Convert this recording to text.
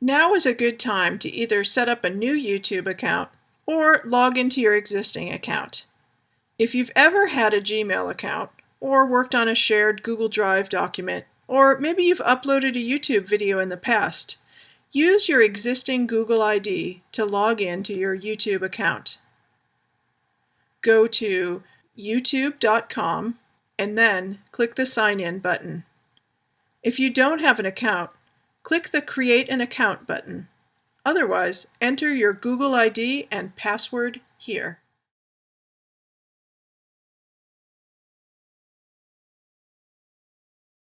Now is a good time to either set up a new YouTube account or log into your existing account. If you've ever had a Gmail account or worked on a shared Google Drive document, or maybe you've uploaded a YouTube video in the past, use your existing Google ID to log in to your YouTube account. Go to youtube.com and then click the Sign In button. If you don't have an account, click the Create an Account button. Otherwise, enter your Google ID and password here.